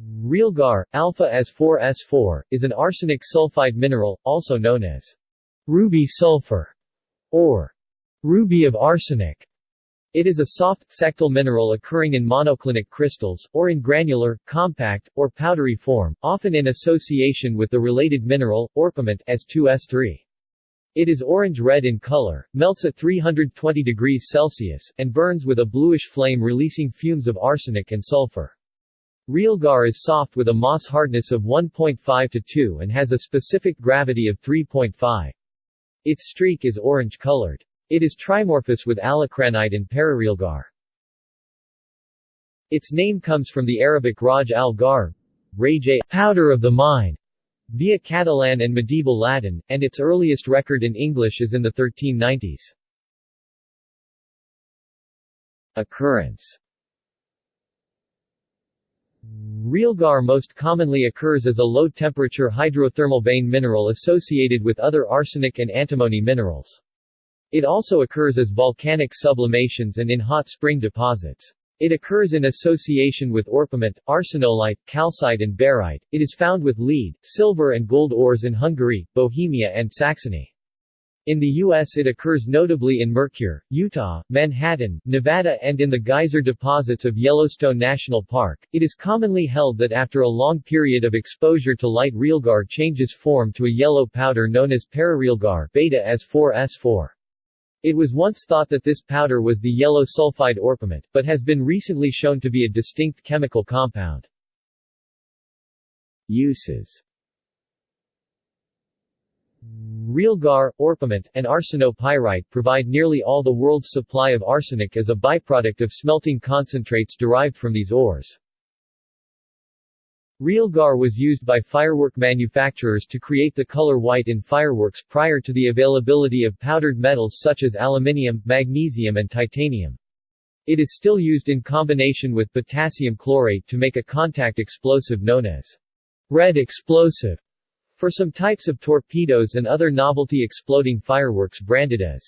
Realgar, alpha S4S4, is an arsenic sulfide mineral, also known as ruby sulfur or ruby of arsenic. It is a soft, sectile mineral occurring in monoclinic crystals, or in granular, compact, or powdery form, often in association with the related mineral, orpiment S2S3. It is orange-red in color, melts at 320 degrees Celsius, and burns with a bluish flame releasing fumes of arsenic and sulfur. Realgar is soft with a Mohs hardness of 1.5 to 2 and has a specific gravity of 3.5. Its streak is orange-colored. It is trimorphous with alacranite and pararealgar. Its name comes from the Arabic Raj al-Gar, powder of the mine, via Catalan and medieval Latin, and its earliest record in English is in the 1390s. Occurrence Realgar most commonly occurs as a low-temperature hydrothermal vein mineral associated with other arsenic and antimony minerals. It also occurs as volcanic sublimations and in hot spring deposits. It occurs in association with orpiment, arsenolite, calcite and barite. It is found with lead, silver and gold ores in Hungary, Bohemia and Saxony. In the U.S. it occurs notably in Mercur, Utah, Manhattan, Nevada and in the geyser deposits of Yellowstone National Park. It is commonly held that after a long period of exposure to light realgar changes form to a yellow powder known as pararealgar beta S4S4. It was once thought that this powder was the yellow sulfide orpiment, but has been recently shown to be a distinct chemical compound. Uses Realgar, orpiment, and arsenopyrite provide nearly all the world's supply of arsenic as a byproduct of smelting concentrates derived from these ores. Realgar was used by firework manufacturers to create the color white in fireworks prior to the availability of powdered metals such as aluminium, magnesium and titanium. It is still used in combination with potassium chlorate to make a contact explosive known as red explosive for some types of torpedoes and other novelty exploding fireworks branded as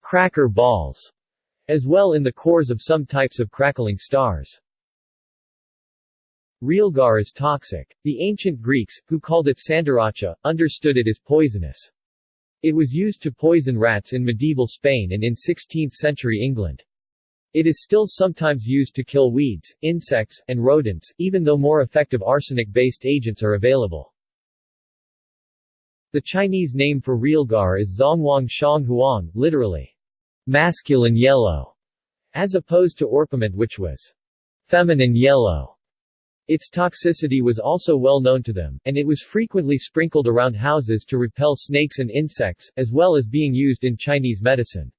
cracker balls, as well in the cores of some types of crackling stars. Realgar is toxic. The ancient Greeks, who called it sandaracha, understood it as poisonous. It was used to poison rats in medieval Spain and in 16th-century England. It is still sometimes used to kill weeds, insects, and rodents, even though more effective arsenic-based agents are available. The Chinese name for realgar is Zongwang Shanghuang, literally, masculine yellow, as opposed to orpiment which was feminine yellow. Its toxicity was also well known to them, and it was frequently sprinkled around houses to repel snakes and insects, as well as being used in Chinese medicine.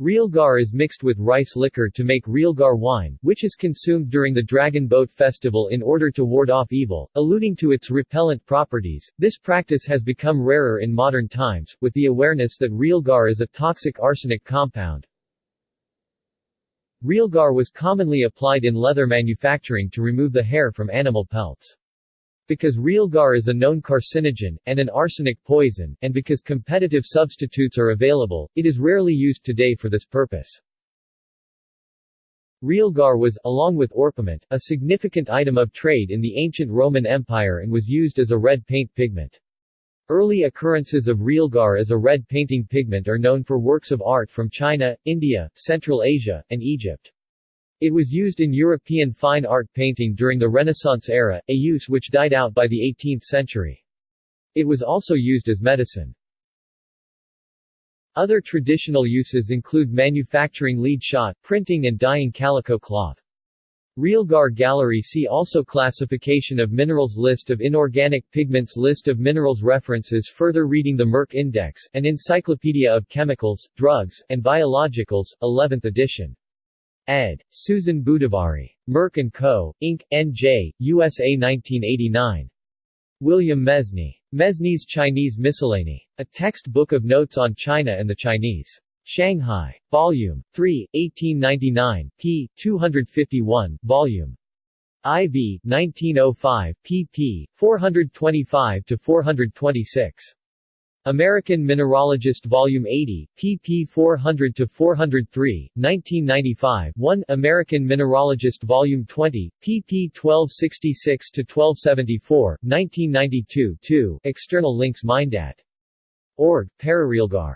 Realgar is mixed with rice liquor to make realgar wine, which is consumed during the Dragon Boat Festival in order to ward off evil, alluding to its repellent properties. This practice has become rarer in modern times, with the awareness that realgar is a toxic arsenic compound, Realgar was commonly applied in leather manufacturing to remove the hair from animal pelts. Because realgar is a known carcinogen, and an arsenic poison, and because competitive substitutes are available, it is rarely used today for this purpose. Realgar was, along with orpiment, a significant item of trade in the ancient Roman Empire and was used as a red paint pigment. Early occurrences of realgar as a red painting pigment are known for works of art from China, India, Central Asia, and Egypt. It was used in European fine art painting during the Renaissance era, a use which died out by the 18th century. It was also used as medicine. Other traditional uses include manufacturing lead shot, printing and dyeing calico cloth. Realgar Gallery See also Classification of minerals List of inorganic pigments List of minerals References Further reading the Merck Index, an Encyclopedia of Chemicals, Drugs, and Biologicals, 11th edition. Ed. Susan Budavari. Merck & Co., Inc., N.J., USA 1989. William Mesny. Mesny's Chinese Miscellany. A textbook of notes on China and the Chinese. Shanghai. Volume 3, 1899, p. 251, Volume IV, 1905, pp. 425-426. American Mineralogist Volume 80, pp 400-403, 1995 1 American Mineralogist Volume 20, pp 1266-1274, 1992 2 External links Mindat. Org, Pararealgar